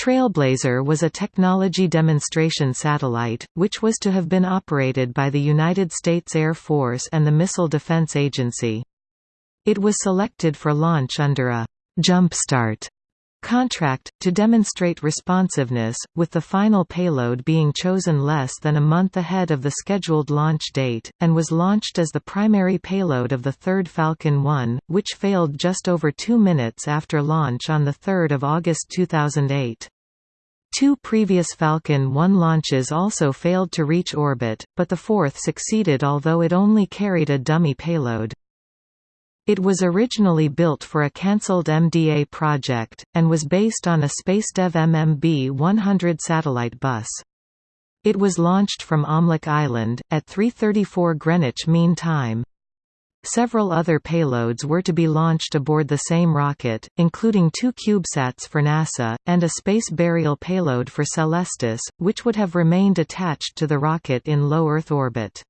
Trailblazer was a technology demonstration satellite, which was to have been operated by the United States Air Force and the Missile Defense Agency. It was selected for launch under a «Jumpstart» contract, to demonstrate responsiveness, with the final payload being chosen less than a month ahead of the scheduled launch date, and was launched as the primary payload of the third Falcon 1, which failed just over two minutes after launch on 3 August 2008. Two previous Falcon 1 launches also failed to reach orbit, but the fourth succeeded although it only carried a dummy payload. It was originally built for a cancelled MDA project, and was based on a SpaceDev MMB-100 satellite bus. It was launched from Omelek Island, at 3.34 Greenwich Mean Time. Several other payloads were to be launched aboard the same rocket, including two CubeSats for NASA, and a space burial payload for Celestis, which would have remained attached to the rocket in low Earth orbit.